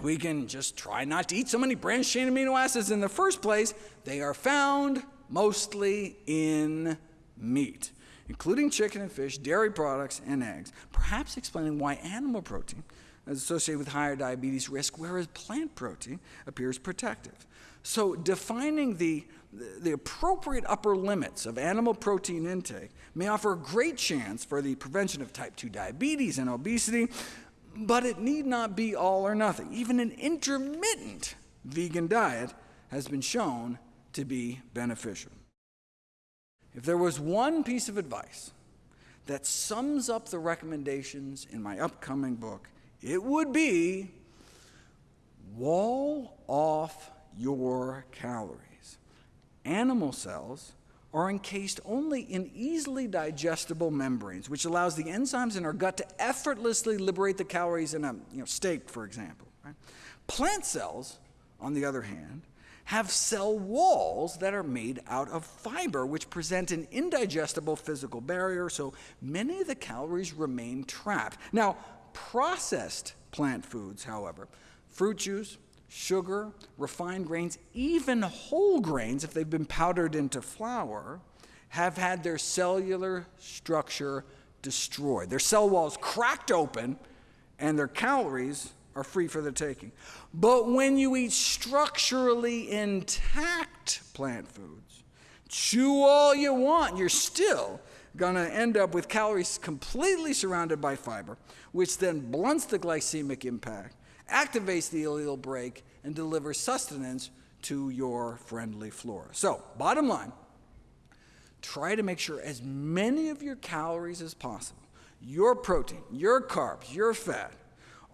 [SPEAKER 1] we can just try not to eat so many branched chain amino acids in the first place. They are found mostly in meat, including chicken and fish, dairy products, and eggs, perhaps explaining why animal protein is associated with higher diabetes risk, whereas plant protein appears protective. So defining the, the appropriate upper limits of animal protein intake may offer a great chance for the prevention of type 2 diabetes and obesity, but it need not be all or nothing. Even an intermittent vegan diet has been shown to be beneficial. If there was one piece of advice that sums up the recommendations in my upcoming book, it would be wall off your calories. Animal cells are encased only in easily digestible membranes, which allows the enzymes in our gut to effortlessly liberate the calories in a you know, steak, for example. Right? Plant cells, on the other hand, have cell walls that are made out of fiber, which present an indigestible physical barrier, so many of the calories remain trapped. Now, processed plant foods, however, fruit juice, sugar, refined grains, even whole grains, if they've been powdered into flour, have had their cellular structure destroyed. Their cell walls cracked open, and their calories are free for the taking. But when you eat structurally intact plant foods, chew all you want, you're still going to end up with calories completely surrounded by fiber, which then blunts the glycemic impact activates the ileal brake, and delivers sustenance to your friendly flora. So, bottom line, try to make sure as many of your calories as possible, your protein, your carbs, your fat,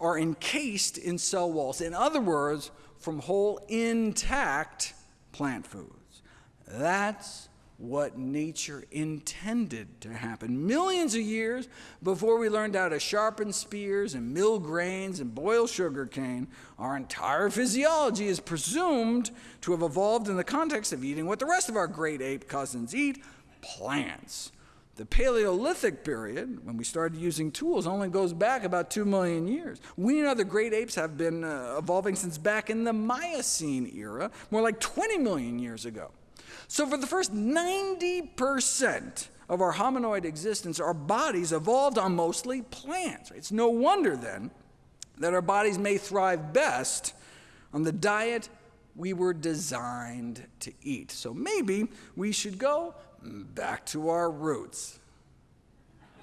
[SPEAKER 1] are encased in cell walls. In other words, from whole, intact plant foods. That's what nature intended to happen. Millions of years before we learned how to sharpen spears and mill grains and boil sugar cane, our entire physiology is presumed to have evolved in the context of eating what the rest of our great ape cousins eat, plants. The Paleolithic period, when we started using tools, only goes back about 2 million years. We and other great apes have been uh, evolving since back in the Miocene era, more like 20 million years ago. So for the first 90% of our hominoid existence, our bodies evolved on mostly plants. It's no wonder, then, that our bodies may thrive best on the diet we were designed to eat. So maybe we should go back to our roots.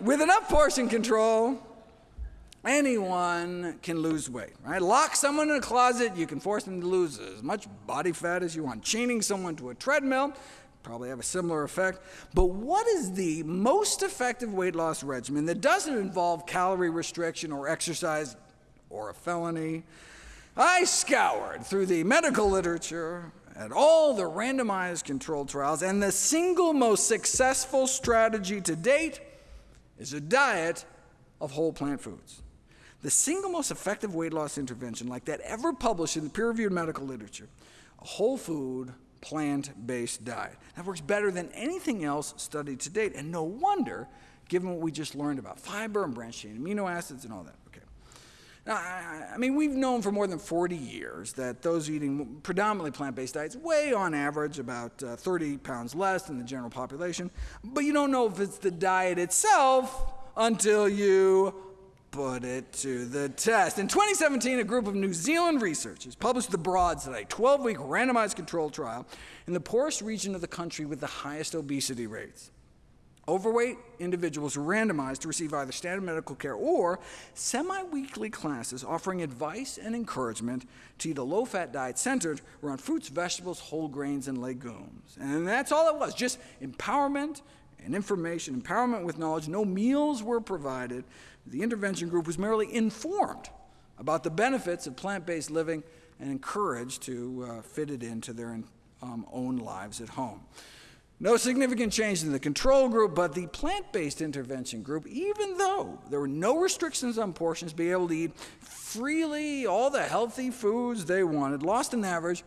[SPEAKER 1] With enough portion control, Anyone can lose weight, right? Lock someone in a closet, you can force them to lose as much body fat as you want. Chaining someone to a treadmill, probably have a similar effect. But what is the most effective weight loss regimen that doesn't involve calorie restriction or exercise or a felony? I scoured through the medical literature at all the randomized controlled trials, and the single most successful strategy to date is a diet of whole plant foods. The single most effective weight loss intervention like that ever published in the peer-reviewed medical literature, a whole food, plant-based diet. That works better than anything else studied to date, and no wonder, given what we just learned about fiber and branched-chain amino acids and all that. Okay. Now, I, mean, we've known for more than 40 years that those eating predominantly plant-based diets weigh, on average, about uh, 30 pounds less than the general population, but you don't know if it's the diet itself until you put it to the test. In 2017, a group of New Zealand researchers published the Broad Study, 12-week randomized controlled trial in the poorest region of the country with the highest obesity rates. Overweight individuals were randomized to receive either standard medical care or semi-weekly classes offering advice and encouragement to eat a low-fat diet centered around fruits, vegetables, whole grains, and legumes. And that's all it was, just empowerment and information, empowerment with knowledge. No meals were provided. The intervention group was merely informed about the benefits of plant-based living and encouraged to uh, fit it into their um, own lives at home. No significant change in the control group, but the plant-based intervention group, even though there were no restrictions on portions, be able to eat freely all the healthy foods they wanted, lost an average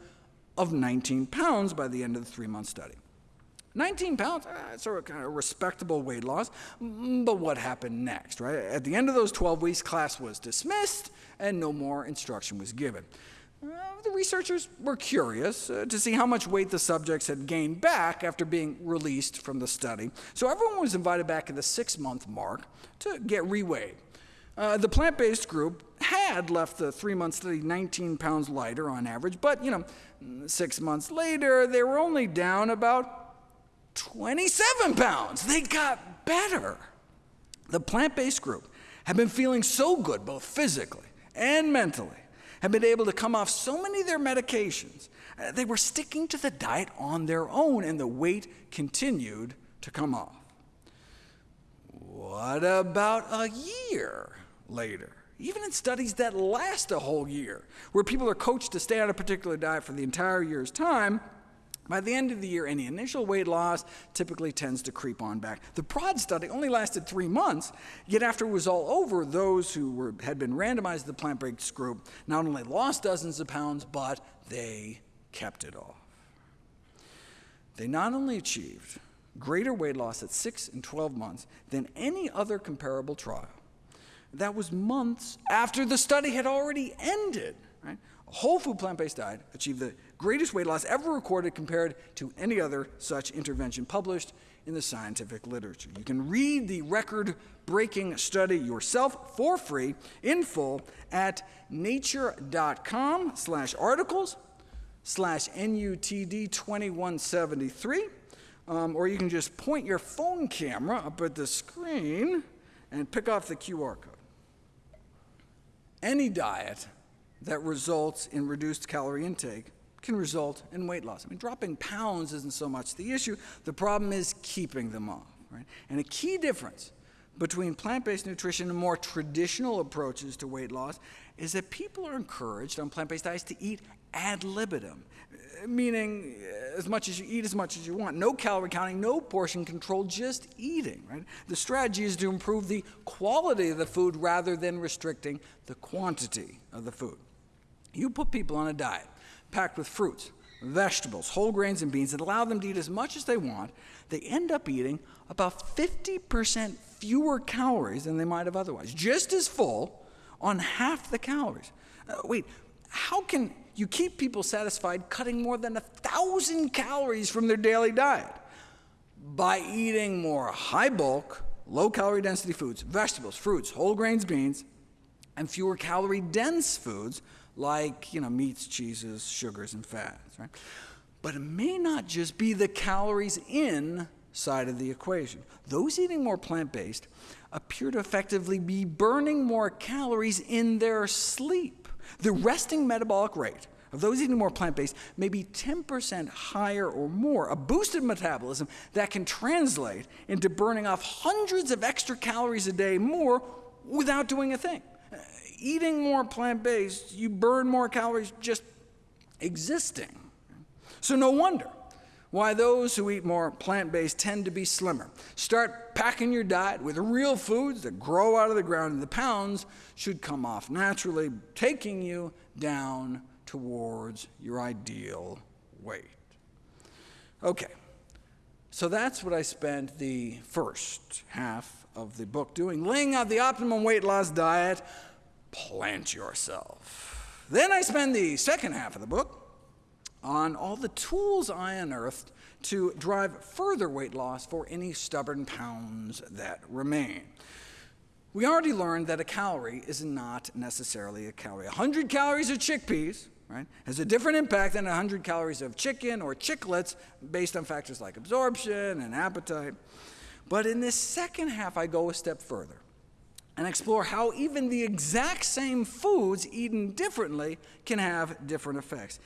[SPEAKER 1] of 19 pounds by the end of the three-month study. 19 pounds, that's a kind of respectable weight loss, mm, but what happened next, right? At the end of those 12 weeks, class was dismissed, and no more instruction was given. Uh, the researchers were curious uh, to see how much weight the subjects had gained back after being released from the study, so everyone was invited back at the six month mark to get reweighed. Uh, the plant based group had left the three month study 19 pounds lighter on average, but you know, six months later, they were only down about 27 pounds. They got better. The plant based group had been feeling so good, both physically and mentally, had been able to come off so many of their medications. Uh, they were sticking to the diet on their own, and the weight continued to come off. What about a year later? Even in studies that last a whole year, where people are coached to stay on a particular diet for the entire year's time, by the end of the year, any initial weight loss typically tends to creep on back. The BROAD study only lasted three months, yet after it was all over, those who were, had been randomized to the plant-based group not only lost dozens of pounds, but they kept it off. They not only achieved greater weight loss at 6 and 12 months than any other comparable trial, that was months after the study had already ended. Right? A whole food plant-based diet achieved the greatest weight loss ever recorded compared to any other such intervention published in the scientific literature. You can read the record-breaking study yourself for free in full at nature.com slash articles slash NUTD 2173. Um, or you can just point your phone camera up at the screen and pick off the QR code. Any diet that results in reduced calorie intake can result in weight loss. I mean, dropping pounds isn't so much the issue. The problem is keeping them off. Right? And a key difference between plant-based nutrition and more traditional approaches to weight loss is that people are encouraged on plant-based diets to eat ad libitum, meaning uh, as much as you eat, as much as you want. No calorie counting, no portion control, just eating. Right? The strategy is to improve the quality of the food rather than restricting the quantity of the food. You put people on a diet packed with fruits, vegetables, whole grains, and beans that allow them to eat as much as they want, they end up eating about 50% fewer calories than they might have otherwise, just as full on half the calories. Uh, wait, how can you keep people satisfied cutting more than a thousand calories from their daily diet? By eating more high bulk, low calorie density foods, vegetables, fruits, whole grains, beans, and fewer calorie dense foods like you know, meats, cheeses, sugars, and fats. Right? But it may not just be the calories in side of the equation. Those eating more plant-based appear to effectively be burning more calories in their sleep. The resting metabolic rate of those eating more plant-based may be 10% higher or more, a boosted metabolism that can translate into burning off hundreds of extra calories a day more without doing a thing eating more plant-based, you burn more calories just existing. So no wonder why those who eat more plant-based tend to be slimmer. Start packing your diet with real foods that grow out of the ground, and the pounds should come off naturally, taking you down towards your ideal weight. Okay, so that's what I spent the first half of the book doing, laying out the optimum weight loss diet plant yourself. Then I spend the second half of the book on all the tools I unearthed to drive further weight loss for any stubborn pounds that remain. We already learned that a calorie is not necessarily a calorie. 100 calories of chickpeas right, has a different impact than 100 calories of chicken or chiclets based on factors like absorption and appetite. But in this second half, I go a step further and explore how even the exact same foods eaten differently can have different effects.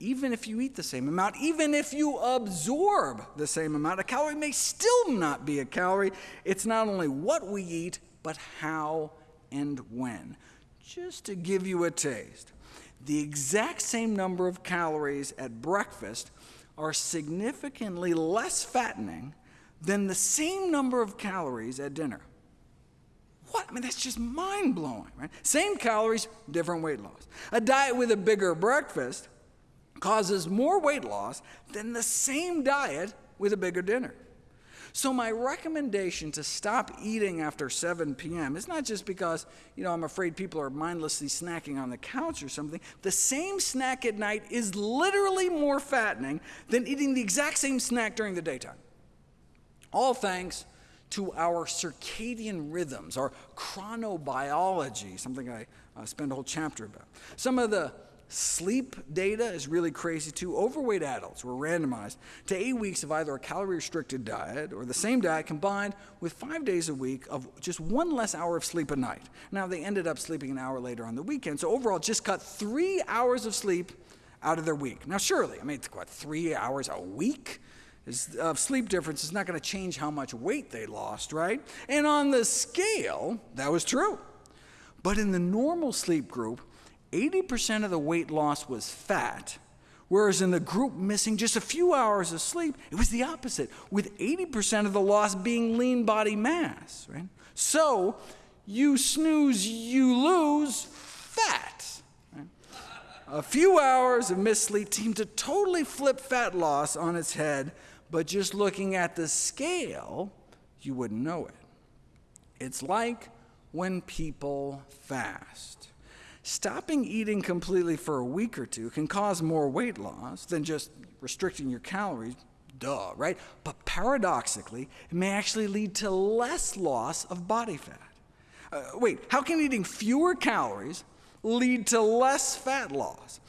[SPEAKER 1] Even if you eat the same amount, even if you absorb the same amount, a calorie may still not be a calorie. It's not only what we eat, but how and when. Just to give you a taste, the exact same number of calories at breakfast are significantly less fattening than the same number of calories at dinner. What? I mean, that's just mind blowing, right? Same calories, different weight loss. A diet with a bigger breakfast causes more weight loss than the same diet with a bigger dinner. So my recommendation to stop eating after 7 p.m. is not just because, you know, I'm afraid people are mindlessly snacking on the couch or something. The same snack at night is literally more fattening than eating the exact same snack during the daytime. All thanks to our circadian rhythms, our chronobiology, something I uh, spend a whole chapter about. Some of the Sleep data is really crazy too. Overweight adults were randomized to eight weeks of either a calorie restricted diet or the same diet combined with five days a week of just one less hour of sleep a night. Now, they ended up sleeping an hour later on the weekend, so overall, just cut three hours of sleep out of their week. Now, surely, I mean, it's what, three hours a week? Of uh, sleep difference is not going to change how much weight they lost, right? And on the scale, that was true. But in the normal sleep group, 80% of the weight loss was fat, whereas in the group missing just a few hours of sleep, it was the opposite, with 80% of the loss being lean body mass. Right? So, you snooze, you lose fat. Right? A few hours of missed sleep seemed to totally flip fat loss on its head, but just looking at the scale, you wouldn't know it. It's like when people fast. Stopping eating completely for a week or two can cause more weight loss than just restricting your calories, duh, right? But paradoxically, it may actually lead to less loss of body fat. Uh, wait, how can eating fewer calories lead to less fat loss?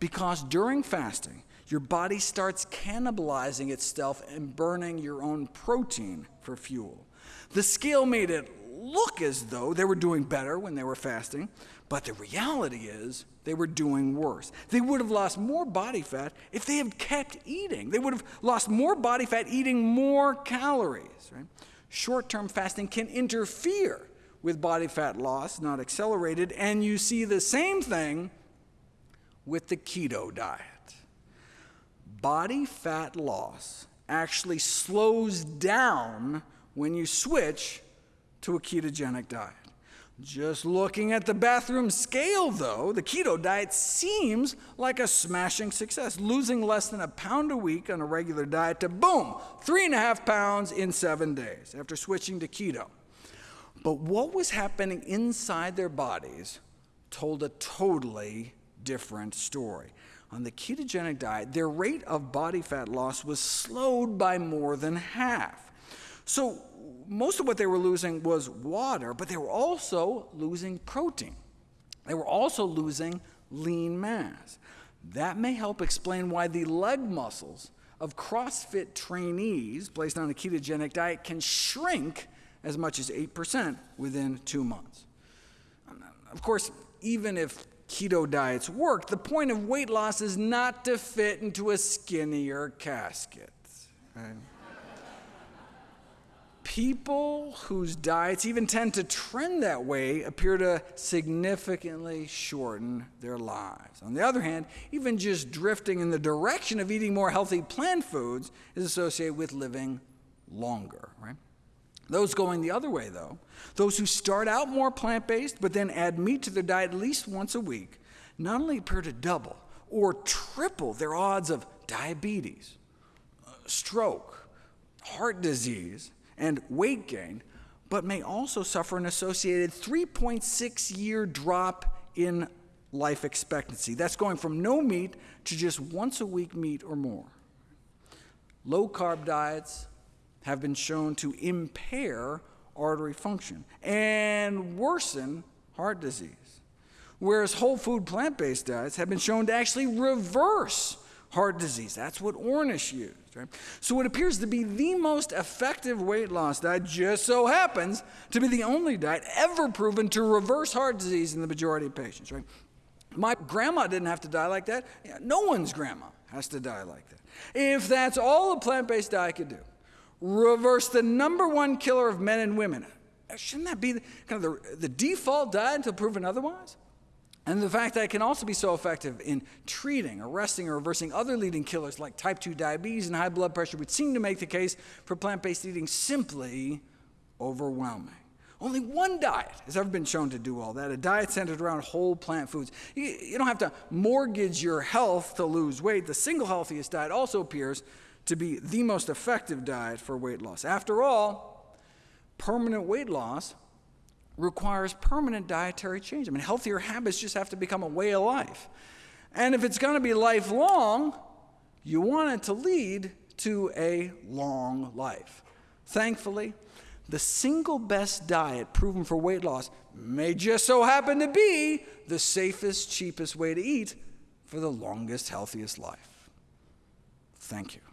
[SPEAKER 1] Because during fasting, your body starts cannibalizing itself and burning your own protein for fuel. The scale made it look as though they were doing better when they were fasting, but the reality is they were doing worse. They would have lost more body fat if they had kept eating. They would have lost more body fat eating more calories. Right? Short term fasting can interfere with body fat loss, not accelerate it, and you see the same thing with the keto diet. Body fat loss actually slows down when you switch to a ketogenic diet. Just looking at the bathroom scale, though, the keto diet seems like a smashing success, losing less than a pound a week on a regular diet to boom, three and a half pounds in seven days after switching to keto. But what was happening inside their bodies told a totally different story. On the ketogenic diet, their rate of body fat loss was slowed by more than half. So, most of what they were losing was water, but they were also losing protein. They were also losing lean mass. That may help explain why the leg muscles of CrossFit trainees placed on a ketogenic diet can shrink as much as 8% within two months. Of course, even if keto diets work, the point of weight loss is not to fit into a skinnier casket. Right? people whose diets even tend to trend that way appear to significantly shorten their lives. On the other hand, even just drifting in the direction of eating more healthy plant foods is associated with living longer, right? Those going the other way, though, those who start out more plant based but then add meat to their diet at least once a week, not only appear to double or triple their odds of diabetes, uh, stroke, heart disease, and weight gain, but may also suffer an associated 3.6 year drop in life expectancy. That's going from no meat to just once a week meat or more. Low carb diets have been shown to impair artery function and worsen heart disease, whereas whole food plant based diets have been shown to actually reverse heart disease. That's what Ornish used. Right? So what appears to be the most effective weight loss diet, just so happens to be the only diet ever proven to reverse heart disease in the majority of patients. Right? My grandma didn't have to die like that. No one's grandma has to die like that. If that's all a plant based diet could do, reverse the number one killer of men and women, shouldn't that be the, kind of the, the default diet until proven otherwise? And the fact that it can also be so effective in treating, arresting, or reversing other leading killers like type 2 diabetes and high blood pressure would seem to make the case for plant based eating simply overwhelming. Only one diet has ever been shown to do all that a diet centered around whole plant foods. You, you don't have to mortgage your health to lose weight. The single healthiest diet also appears to be the most effective diet for weight loss. After all, permanent weight loss requires permanent dietary change. I mean, healthier habits just have to become a way of life. And if it's going to be lifelong, you want it to lead to a long life. Thankfully, the single best diet proven for weight loss may just so happen to be the safest, cheapest way to eat for the longest, healthiest life. Thank you.